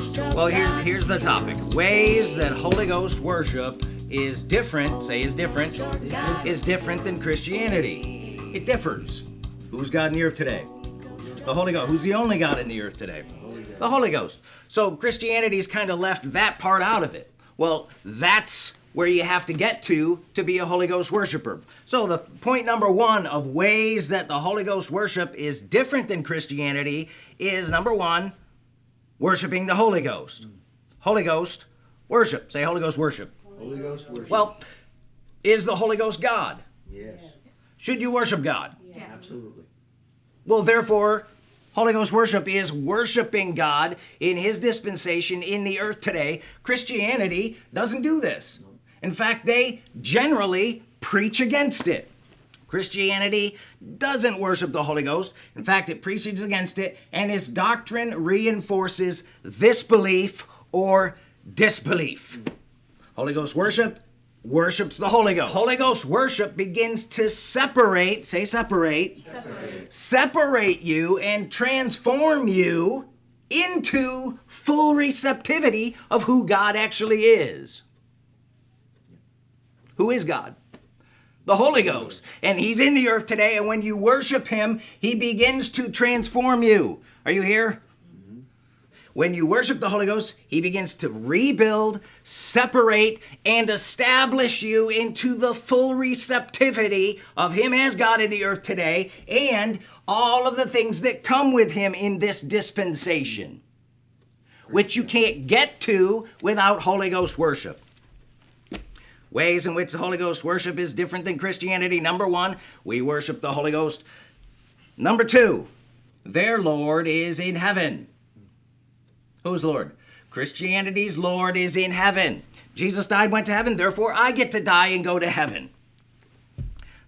Well, here, here's the topic. Ways that Holy Ghost worship is different, say is different, is different than Christianity. It differs. Who's God in the earth today? The Holy Ghost. Who's the only God in the earth today? The Holy Ghost. So Christianity's kind of left that part out of it. Well, that's where you have to get to to be a Holy Ghost worshiper. So the point number one of ways that the Holy Ghost worship is different than Christianity is number one, worshiping the Holy Ghost. Holy Ghost worship. Say Holy Ghost worship. Holy Ghost worship. Well, is the Holy Ghost God? yes, Should you worship God? Yes. Absolutely. Well, therefore, Holy Ghost worship is worshiping God in His dispensation in the earth today. Christianity doesn't do this. In fact, they generally preach against it. Christianity doesn't worship the Holy Ghost. In fact, it preaches against it, and its doctrine reinforces this belief or disbelief. Holy Ghost worship worships the Holy Ghost. Holy Ghost worship begins to separate, say separate, separate, separate you and transform you into full receptivity of who God actually is. Who is God? The Holy Ghost. And He's in the earth today, and when you worship Him, He begins to transform you. Are you here? Mm-hmm. When you worship the Holy Ghost, He begins to rebuild, separate, and establish you into the full receptivity of Him as God in the earth today and all of the things that come with Him in this dispensation, which you can't get to without Holy Ghost worship. Ways in which the Holy Ghost worship is different than Christianity. Number one, we worship the Holy Ghost. Number two, their Lord is in heaven. Who's Lord? Christianity's Lord is in heaven. Jesus died, went to heaven, therefore I get to die and go to heaven.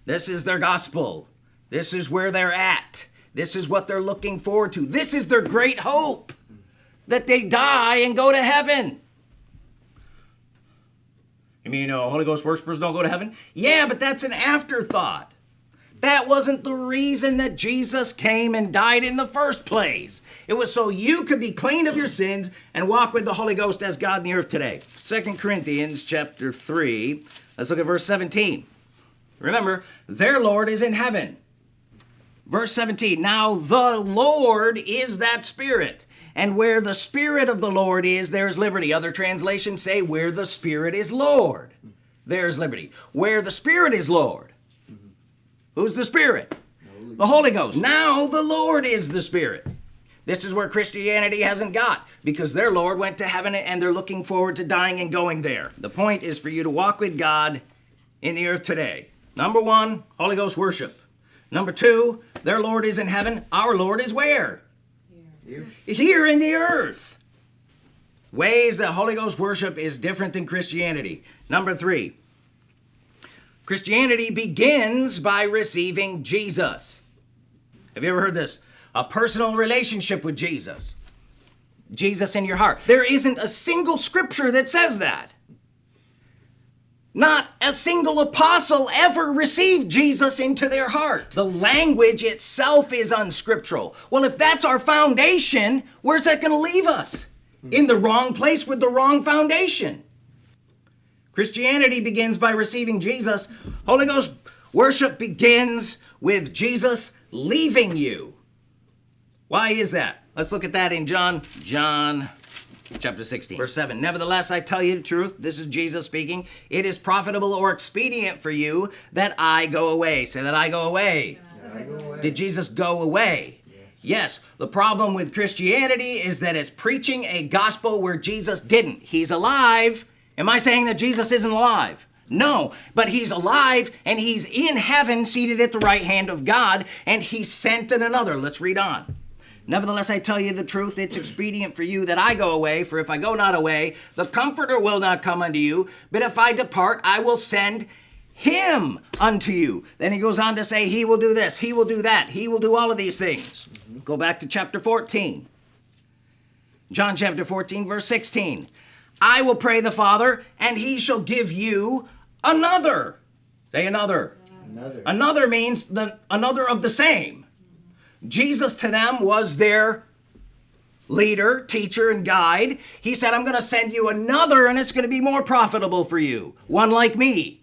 This is their gospel. This is where they're at. This is what they're looking forward to. This is their great hope that they die and go to heaven. You mean uh, Holy Ghost worshipers don't go to heaven? Yeah, but that's an afterthought. That wasn't the reason that Jesus came and died in the first place. It was so you could be clean of your sins and walk with the Holy Ghost as God in the earth today. 2 Corinthians chapter 3. Let's look at verse 17. Remember, their Lord is in heaven. Verse 17. Now the Lord is that Spirit. And where the Spirit of the Lord is, there's liberty. Other translations say, where the Spirit is Lord, there's liberty. Where the Spirit is Lord, Who's the Spirit? The Holy Ghost. Now the Lord is the Spirit. This is where Christianity hasn't got because their Lord went to heaven and they're looking forward to dying and going there. The point is for you to walk with God in the earth today. Number one, Holy Ghost worship. Number two, their Lord is in heaven. Our Lord is where? Here. In the earth. Ways that Holy Ghost worship is different than Christianity. Number three, Christianity begins by receiving Jesus. Have you ever heard this? A personal relationship with Jesus. Jesus in your heart. There isn't a single scripture that says that. Not a single apostle ever received Jesus into their heart. The language itself is unscriptural. Well, if that's our foundation, where's that going to leave us? In the wrong place with the wrong foundation. Christianity begins by receiving Jesus. Holy Ghost worship begins with Jesus leaving you. Why is that? Let's look at that in John, John chapter 16, verse 7. Nevertheless, I tell you the truth. This is Jesus speaking. It is profitable or expedient for you that I go away. Say that I go away. I go away. Did Jesus go away? Yes. The problem with Christianity is that it's preaching a gospel where Jesus didn't. He's alive. Am I saying that Jesus isn't alive? No, but he's alive and he's in heaven seated at the right hand of God and he's sent in another. Let's read on. Nevertheless, I tell you the truth, it's expedient for you that I go away, for if I go not away, the Comforter will not come unto you, but if I depart, I will send him unto you. Then he goes on to say, He will do this, He will do that, He will do all of these things. Go back to chapter 14. John chapter 14, verse 16. I will pray the Father, and he shall give you another. Say another. Another. Another means the another of the same. Jesus to them was their leader, teacher, and guide, he said, I'm going to send you another and it's going to be more profitable for you. One like me.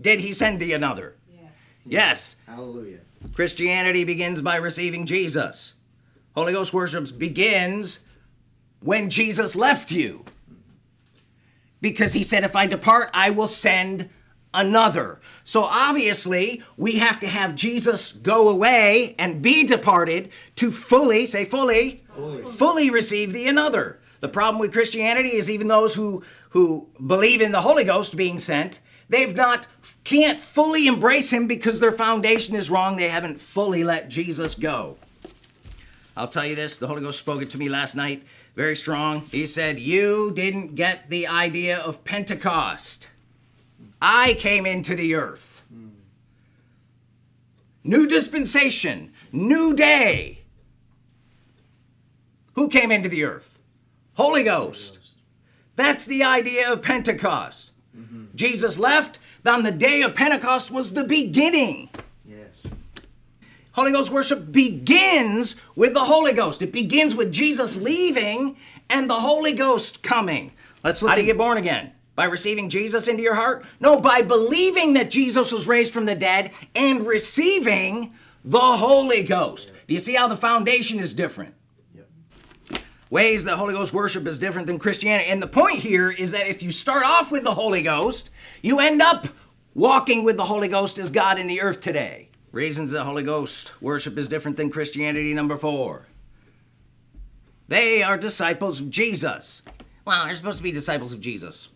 Did he send thee another? Yes. Yes. Hallelujah. Christianity begins by receiving Jesus. Holy Ghost worship begins when Jesus left you. Because he said, If I depart, I will send another. So obviously, we have to have Jesus go away and be departed to fully, say fully, Fully. fully receive the another. The problem with Christianity is even those who who believe in the Holy Ghost being sent, they've not can't fully embrace him because their foundation is wrong. They haven't fully let Jesus go. I'll tell you this, the Holy Ghost spoke it to me last night, very strong. He said, "You didn't get the idea of Pentecost. I came into the earth. New dispensation, new day. Who came into the earth? Holy Ghost. That's the idea of Pentecost. Mm-hmm. Jesus left, then the day of Pentecost was the beginning. Yes. Holy Ghost worship begins with the Holy Ghost. It begins with Jesus leaving and the Holy Ghost coming. Let's look. How do you get born again? By receiving Jesus into your heart? No, by believing that Jesus was raised from the dead and receiving the Holy Ghost. Do you see how the foundation is different? Ways that Holy Ghost worship is different than Christianity. And the point here is that if you start off with the Holy Ghost, you end up walking with the Holy Ghost as God in the earth today. Reasons that Holy Ghost worship is different than Christianity, number four. They are disciples of Jesus. Well, they're supposed to be disciples of Jesus.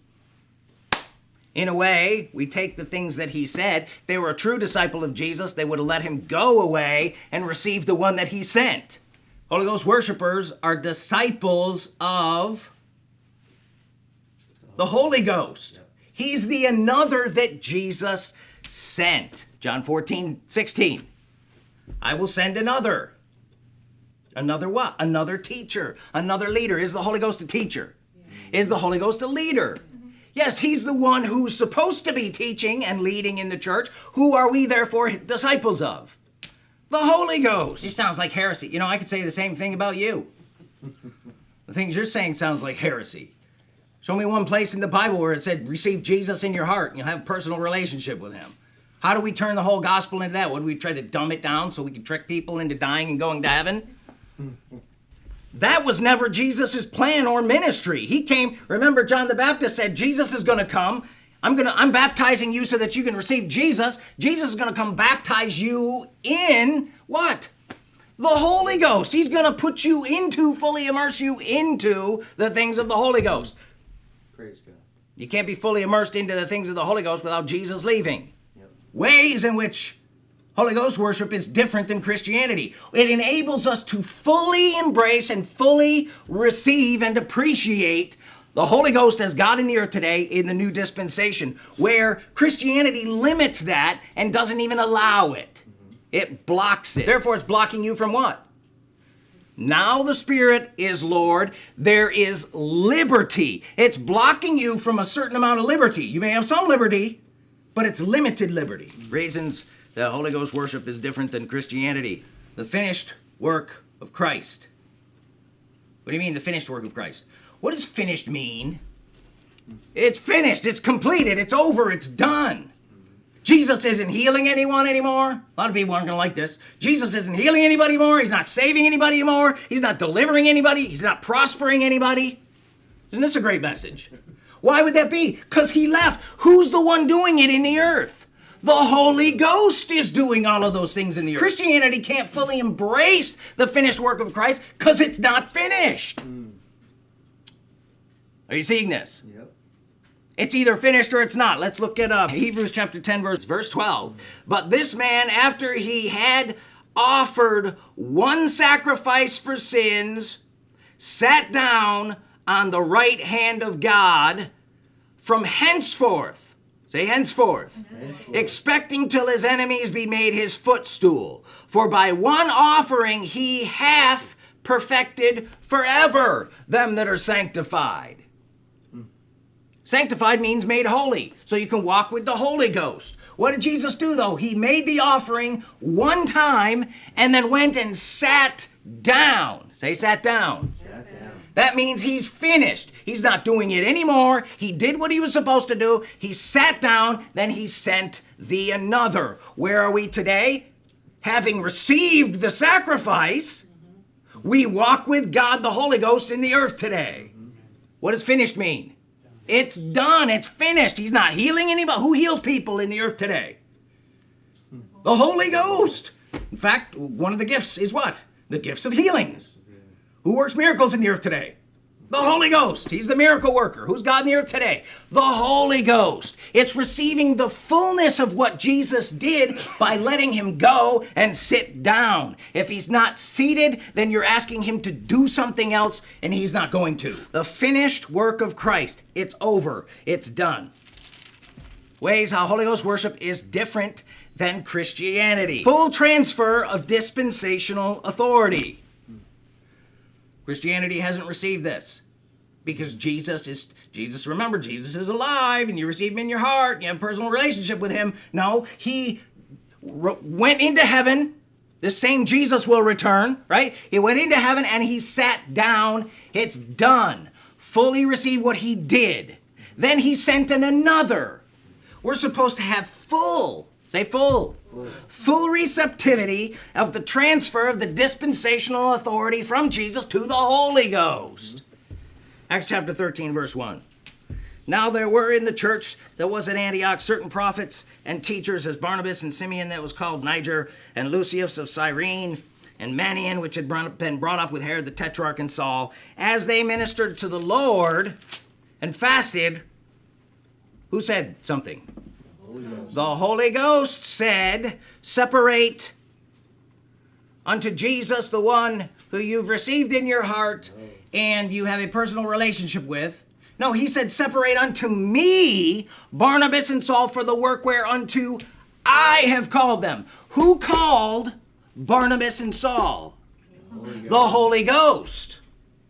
In a way, we take the things that he said. If they were a true disciple of Jesus, they would have let him go away and receive the one that he sent. Holy Ghost worshipers are disciples of the Holy Ghost. He's the another that Jesus sent. John 14, 16. I will send another. Another what? Another teacher, another leader. Is the Holy Ghost a teacher? Is the Holy Ghost a leader? Yes, he's the one who's supposed to be teaching and leading in the church. Who are we therefore disciples of? The Holy Ghost. This sounds like heresy. You know, I could say the same thing about you. The things you're saying sounds like heresy. Show me one place in the Bible where it said, receive Jesus in your heart and you'll have a personal relationship with him. How do we turn the whole gospel into that? Do we try to dumb it down so we can trick people into dying and going to heaven? That was never Jesus' plan or ministry. He came, remember, John the Baptist said, Jesus is going to come. I'm going to, I'm baptizing you so that you can receive Jesus. Jesus is going to come baptize you in what? The Holy Ghost. He's going to put you into, fully immerse you into the things of the Holy Ghost. Praise God. You can't be fully immersed into the things of the Holy Ghost without Jesus leaving. Yep. Ways in which Holy Ghost worship is different than Christianity. It enables us to fully embrace and fully receive and appreciate the Holy Ghost as God in the earth today in the new dispensation, where Christianity limits that and doesn't even allow it. Mm-hmm. It blocks it. Therefore, it's blocking you from what? Now the Spirit is Lord. There is liberty. It's blocking you from a certain amount of liberty. You may have some liberty, but it's limited liberty. Mm-hmm. Reasons that Holy Ghost worship is different than Christianity. The finished work of Christ. What do you mean, the finished work of Christ? What does finished mean? It's finished, it's completed, it's over, it's done. Jesus isn't healing anyone anymore. A lot of people aren't going to like this. Jesus isn't healing anybody more. He's not saving anybody more. He's not delivering anybody. He's not prospering anybody. Isn't this a great message? Why would that be? Because he left. Who's the one doing it in the earth? The Holy Ghost is doing all of those things in the earth. Christianity can't fully embrace the finished work of Christ because it's not finished. Hmm. Are you seeing this? Yep. It's either finished or it's not. Let's look it up. Hebrews chapter 10, verse, verse 12. But this man, after he had offered one sacrifice for sins, sat down on the right hand of God from henceforth. Say henceforth. Henceforth. Expecting till his enemies be made his footstool. For by one offering he hath perfected forever them that are sanctified. Sanctified means made holy, so you can walk with the Holy Ghost. What did Jesus do though? He made the offering one time and then went and sat down. Say, sat down. Sat That means he's finished. He's not doing it anymore. He did what he was supposed to do. He sat down, then he sent the another. Where are we today? Having received the sacrifice, we walk with God the Holy Ghost in the earth today. What does finished mean? It's done. It's finished. He's not healing anybody. Who heals people in the earth today? The Holy Ghost. In fact, one of the gifts is what? The gifts of healings. Who works miracles in the earth today? The Holy Ghost. He's the miracle worker. Who's God in the earth today? The Holy Ghost. It's receiving the fullness of what Jesus did by letting him go and sit down. If he's not seated, then you're asking him to do something else, and he's not going to. The finished work of Christ. It's over. It's done. Ways how Holy Ghost worship is different than Christianity. Full transfer of dispensational authority. Christianity hasn't received this. Because Jesus is Jesus remember Jesus is alive and you receive him in your heart you have a personal relationship with him. No he went into heaven. The same Jesus will return right? He went into heaven and he sat down. It's done. Fully received what he did. Then he sent in another. We're supposed to have full say full full receptivity of the transfer of the dispensational authority from Jesus to the Holy Ghost. Acts chapter 13, verse 1. Now there were in the church that was at Antioch certain prophets and teachers, as Barnabas and Simeon, that was called Niger, and Lucius of Cyrene, and Manaen, which had been brought up with Herod the Tetrarch and Saul, as they ministered to the Lord and fasted. Who said something? The Holy Ghost said, Separate unto Jesus, the one who you've received in your heart and you have a personal relationship with. No, he said, Separate unto me Barnabas and Saul for the work whereunto I have called them. Who called Barnabas and Saul? Holy the Holy Ghost.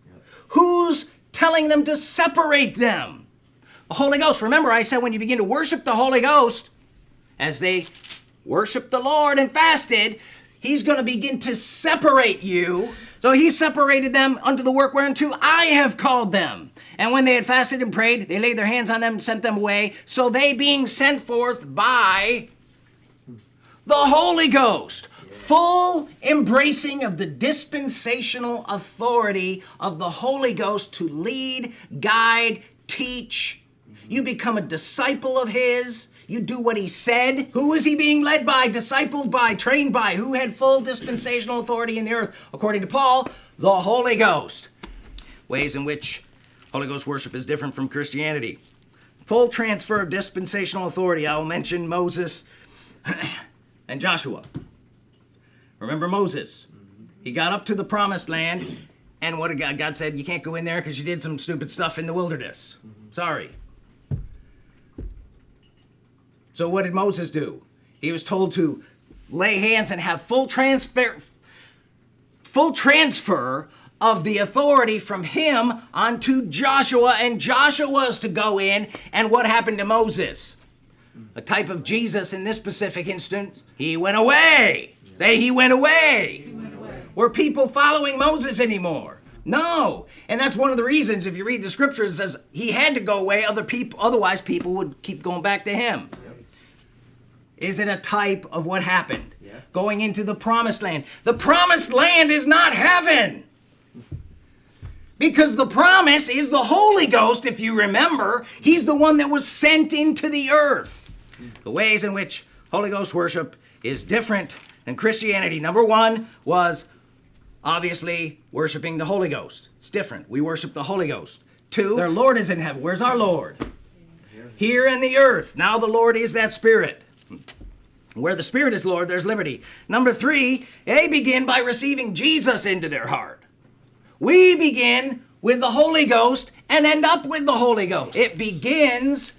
Yep. Who's telling them to separate them? The Holy Ghost. Remember, I said when you begin to worship the Holy Ghost, as they worshiped the Lord and fasted, he's going to begin to separate you. So he separated them unto the work whereunto I have called them. And when they had fasted and prayed, they laid their hands on them and sent them away. So they being sent forth by the Holy Ghost, full embracing of the dispensational authority of the Holy Ghost to lead, guide, teach. You become a disciple of His. You do what he said. Who was he being led by, discipled by, trained by? Who had full dispensational authority in the earth? According to Paul, the Holy Ghost. Ways in which Holy Ghost worship is different from Christianity. Full transfer of dispensational authority. I will mention Moses and Joshua. Remember Moses? He got up to the promised land, and what God, God said, You can't go in there because you did some stupid stuff in the wilderness. Mm-hmm. Sorry. So what did Moses do? He was told to lay hands and have full transfer full transfer of the authority from him onto Joshua and Joshua was to go in and what happened to Moses? A type of Jesus in this specific instance, he went away. Say he went away. Were people following Moses anymore? No. And that's one of the reasons if you read the scriptures it says he had to go away other people otherwise people would keep going back to him. Is it a type of what happened? Yeah. Going into the promised land. The promised land is not heaven. Because the promise is the Holy Ghost, if you remember. He's the one that was sent into the earth. The ways in which Holy Ghost worship is different than Christianity. Number one was obviously worshiping the Holy Ghost. It's different. We worship the Holy Ghost. Two, their Lord is in heaven. Where's our Lord? Here in the earth. Now the Lord is that Spirit. Where the Spirit is Lord, there's liberty. Number three, they begin by receiving Jesus into their heart. We begin with the Holy Ghost and end up with the Holy Ghost. It begins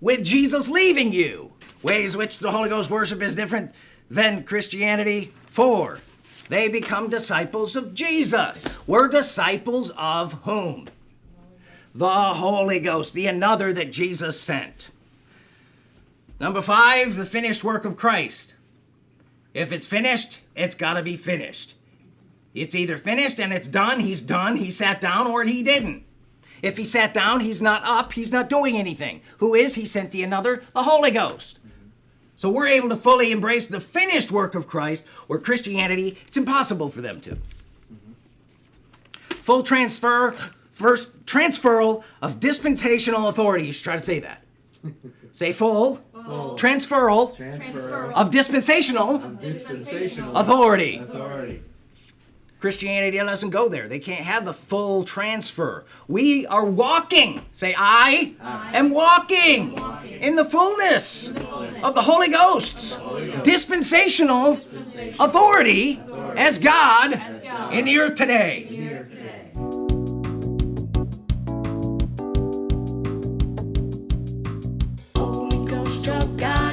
with Jesus leaving you. Ways which the Holy Ghost worship is different than Christianity. Four, they become disciples of Jesus. We're disciples of whom? The Holy Ghost, the another that Jesus sent. Number five, the finished work of Christ. If it's finished, it's got to be finished. It's either finished and it's done, he's done, he sat down, or he didn't. If he sat down, he's not up, he's not doing anything. Who is? He sent the another, the Holy Ghost. So we're able to fully embrace the finished work of Christ, where Christianity, it's impossible for them to. Full transfer, first transferal of dispensational authority. You should try to say that. say full, transferal Transfer of dispensational dispensational authority. authority. Christianity doesn't go there. They can't have the full transfer. We are walking. Say, I, am walking, in the fullness, of the Holy Ghost's dispensational, authority, as God, in the earth today. Holy Ghost, God in the earth today. Your God.